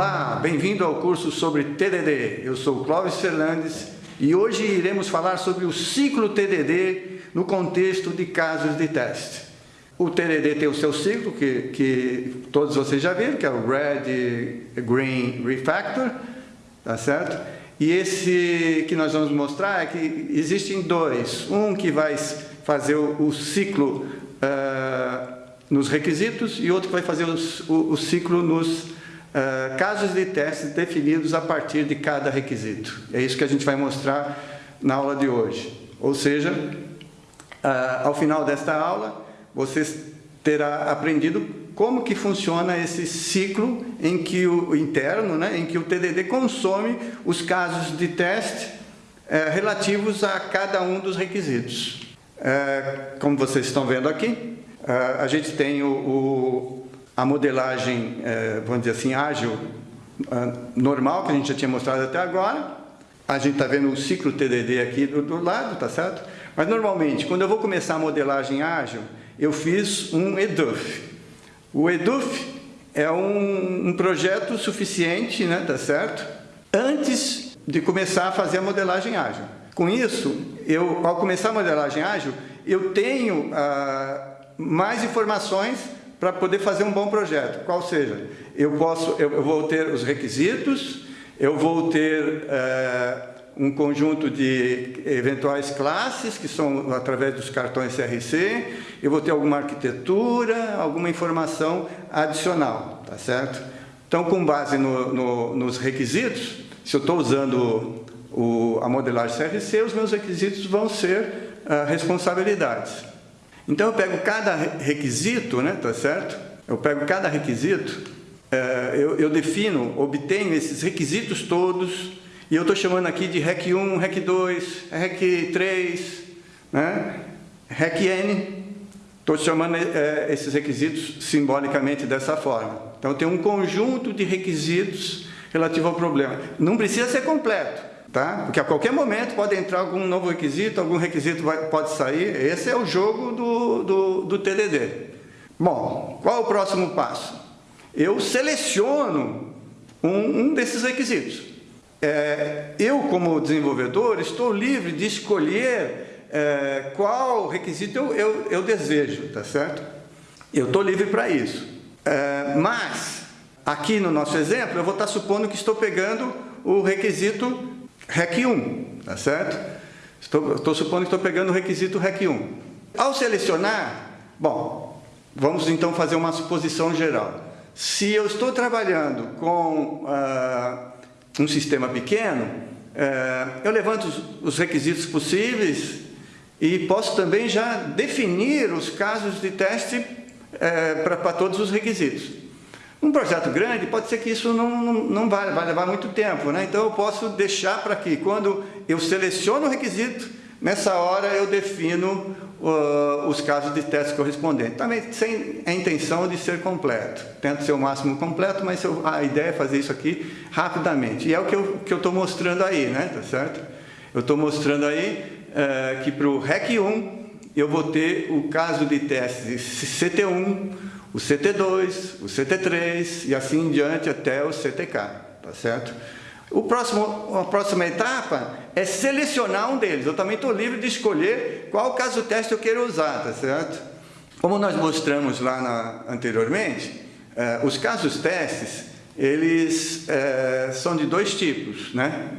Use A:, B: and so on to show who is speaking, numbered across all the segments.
A: Olá, bem-vindo ao curso sobre TDD. Eu sou Clóvis Fernandes e hoje iremos falar sobre o ciclo TDD no contexto de casos de teste. O TDD tem o seu ciclo, que, que todos vocês já viram, que é o Red, Green, Refactor, tá certo? E esse que nós vamos mostrar é que existem dois. Um que vai fazer o, o ciclo uh, nos requisitos e outro que vai fazer os, o, o, ciclo nos uh, casos de testes definidos a partir de cada requisito. É isso que a gente vai mostrar na aula de hoje. Ou seja, uh, ao final desta aula, vocês terá aprendido como que funciona esse ciclo em que o interno, né, em que o TDD consome os casos de teste uh, relativos a cada um dos requisitos. como vocês estão vendo aqui, a gente tem o, o, a modelagem, é, vamos dizer assim, ágil normal, que a gente já tinha mostrado até agora. A gente está vendo o ciclo TDD aqui do, do lado, tá certo? Mas normalmente, quando eu vou começar a modelagem ágil, eu fiz um EDUF. O EDUF é um, um projeto suficiente, né, tá certo? Antes de começar a fazer a modelagem ágil. Com isso, eu, ao começar a modelagem ágil, eu tenho ah, mais informações para poder fazer um bom projeto. Qual seja, eu, posso, eu, eu vou ter os requisitos, eu vou ter é, um conjunto de eventuais classes, que são através dos cartões CRC, eu vou ter alguma arquitetura, alguma informação adicional, tá certo? Então, com base no, no, nos requisitos, se eu estou usando o, a modelagem CRC, os meus requisitos vão ser uh, responsabilidades. Então eu pego cada requisito, né, tá certo? Eu pego cada requisito, é, eu, eu, defino, obtenho esses requisitos todos, e eu estou chamando aqui de REC 1, REC 2, REC 3, né? REC N. Estou chamando é, esses requisitos simbolicamente dessa forma. Então tem um conjunto de requisitos relativo ao problema. Não precisa ser completo. Tá? Porque a qualquer momento pode entrar algum novo requisito, algum requisito vai, pode sair. Esse é o jogo do, do, do TDD. Bom, qual é o próximo passo? Eu seleciono um, um desses requisitos. É, eu, como desenvolvedor, estou livre de escolher é, qual requisito eu, eu, eu, desejo, tá certo? Eu estou livre para isso. É, mas, aqui no nosso exemplo, eu vou estar supondo que estou pegando o requisito REC 1, tá certo? Estou, estou supondo que estou pegando o requisito REC 1. Ao selecionar, bom, vamos então fazer uma suposição geral. Se eu estou trabalhando com uh, um sistema pequeno, uh, eu levanto os, os requisitos possíveis e posso também já definir os casos de teste uh, para todos os requisitos. Um projeto grande, pode ser que isso não, não, não vai, vai levar muito tempo, né? Então eu posso deixar para que quando eu seleciono o requisito, nessa hora eu defino uh, os casos de teste correspondentes. Também sem a intenção de ser completo. Tento ser o máximo completo, mas eu, a ideia é fazer isso aqui rapidamente. E é o que eu estou mostrando aí, né? Tá certo? Eu estou mostrando aí uh, que para o REC 1 eu vou ter o caso de teste CT1, o CT2, o CT3 e assim em diante até o CTK, tá certo? O próximo, a próxima etapa é selecionar um deles. Eu também estou livre de escolher qual caso teste eu quero usar, tá certo? Como nós mostramos lá na, anteriormente, eh, os casos testes, eles eh, são de dois tipos, né?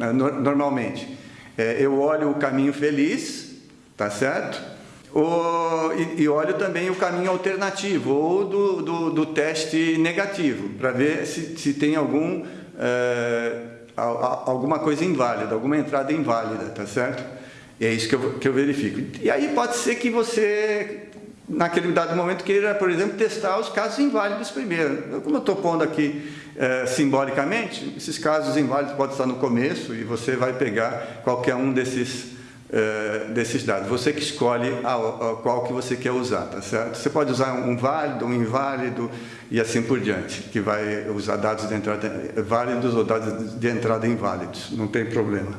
A: normalmente. Eh, eu olho o caminho feliz, tá certo? O, e, e, olho também o caminho alternativo, ou do, do, do teste negativo, para ver se, se tem algum, é, alguma coisa inválida, alguma entrada inválida, tá certo? E é isso que eu, que eu verifico. E aí pode ser que você, naquele dado momento, queira, por exemplo, testar os casos inválidos primeiro. Como eu estou pondo aqui é, simbolicamente, esses casos inválidos podem estar no começo e você vai pegar qualquer um desses eh, desses dados. Você que escolhe a, a, qual que você quer usar, tá certo? Você pode usar um válido, um inválido e assim por diante, que vai usar dados de entrada válidos ou dados de entrada inválidos, não tem problema.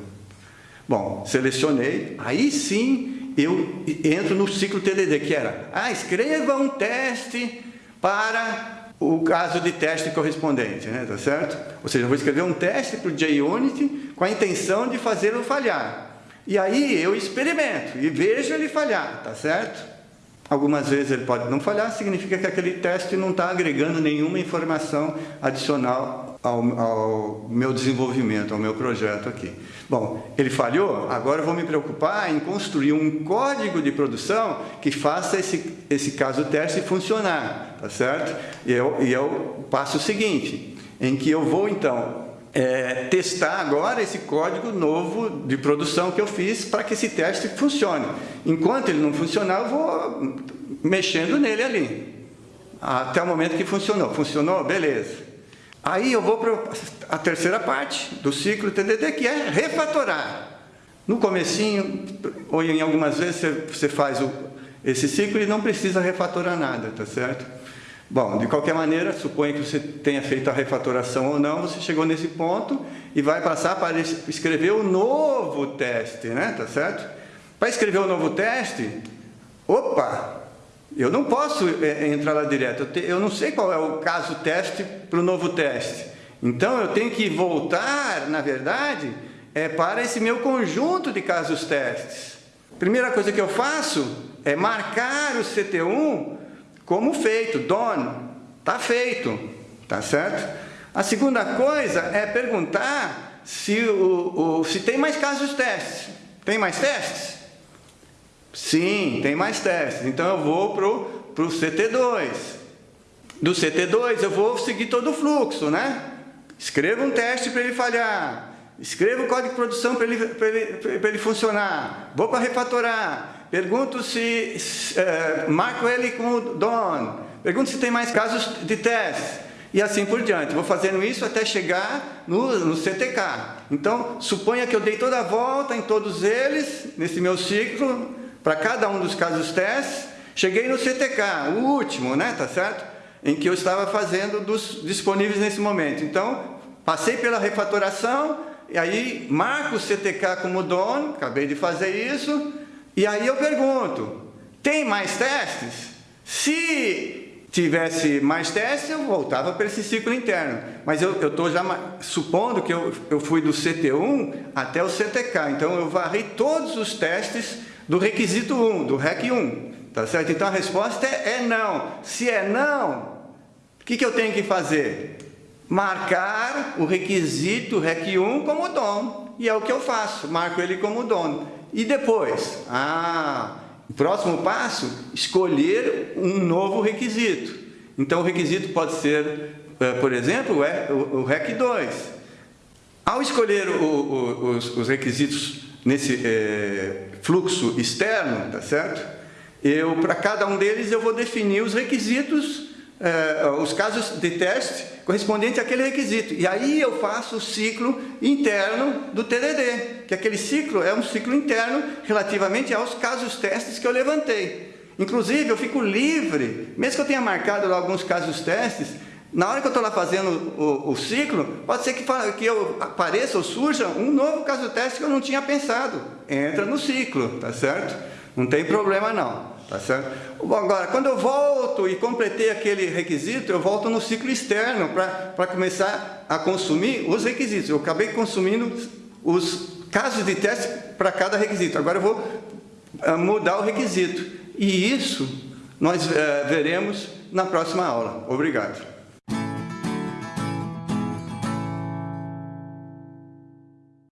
A: Bom, selecionei, aí sim eu entro no ciclo TDD, que era, ah, escreva um teste para o caso de teste correspondente, né, tá certo? Ou seja, eu vou escrever um teste para o JUnity com a intenção de fazê-lo falhar. E aí eu experimento e vejo ele falhar, tá certo? Algumas vezes ele pode não falhar, significa que aquele teste não está agregando nenhuma informação adicional ao, ao, meu desenvolvimento, ao meu projeto aqui. Bom, ele falhou, agora eu vou me preocupar em construir um código de produção que faça esse, esse caso teste funcionar, tá certo? E eu, e eu passo o seguinte, em que eu vou então é, testar agora esse código novo de produção que eu fiz para que esse teste funcione. Enquanto ele não funcionar, eu vou mexendo nele ali. Até o momento que funcionou. Funcionou? Beleza. Aí eu vou para a terceira parte do ciclo TDD, que é refatorar. No comecinho, ou em algumas vezes, você, faz o, esse ciclo e não precisa refatorar nada, tá certo? Bom, de qualquer maneira, suponha que você tenha feito a refatoração ou não, você chegou nesse ponto e vai passar para escrever o novo teste, né? Tá certo? Para escrever o novo teste, opa, eu não posso é, entrar lá direto, eu não sei qual é o caso teste para o novo teste. Então, eu tenho que voltar, na verdade, é, para esse meu conjunto de casos testes. Primeira coisa que eu faço é marcar o CT1 como feito, done, está feito, tá certo? A segunda coisa é perguntar se, o, o, se tem mais casos testes. Tem mais testes? Sim, tem mais testes. Então eu vou para o CT2. Do CT2 eu vou seguir todo o fluxo, né? Escreva um teste para ele falhar. Escreva o código de produção para ele, ele, ele funcionar. Vou para refatorar Pergunto se, é, marco ele com o Don. Pergunto se tem mais casos de teste. E assim por diante. Vou fazendo isso até chegar no, no CTK. Então, suponha que eu dei toda a volta em todos eles, nesse meu ciclo, para cada um dos casos testes. Cheguei no CTK, o último, né? Tá certo? Em que eu estava fazendo dos disponíveis nesse momento. Então, passei pela refatoração, e aí marco o CTK como dono, acabei de fazer isso, e aí eu pergunto, tem mais testes? Se tivesse mais testes, eu voltava para esse ciclo interno. Mas eu estou já supondo que eu, eu fui do CT1 até o CTK. Então, eu varri todos os testes do requisito 1, do REC 1. Tá certo? Então, a resposta é, é não. Se é não, o que, que eu tenho que fazer? Marcar o requisito REC 1 como dono. E é o que eu faço, marco ele como dono. E depois? Ah, o próximo passo, escolher um novo requisito. Então, o requisito pode ser, eh, por exemplo, o REC 2. Ao escolher o, o, os, os, requisitos nesse é, fluxo externo, tá certo? Eu, para cada um deles, eu vou definir os requisitos, é, os casos de teste correspondente àquele requisito. E aí eu faço o ciclo interno do TDD, que aquele ciclo é um ciclo interno relativamente aos casos testes que eu levantei. Inclusive, eu fico livre, mesmo que eu tenha marcado lá alguns casos testes, na hora que eu estou lá fazendo o, o, ciclo, pode ser que, que eu apareça ou surja um novo caso teste que eu não tinha pensado. Entra no ciclo, tá certo? Não tem problema não. Tá certo? Agora, quando eu volto e completei aquele requisito, eu volto no ciclo externo para começar a consumir os requisitos. Eu acabei consumindo os casos de teste para cada requisito. Agora eu vou ah, mudar o requisito. E isso nós uh, veremos na próxima aula. Obrigado.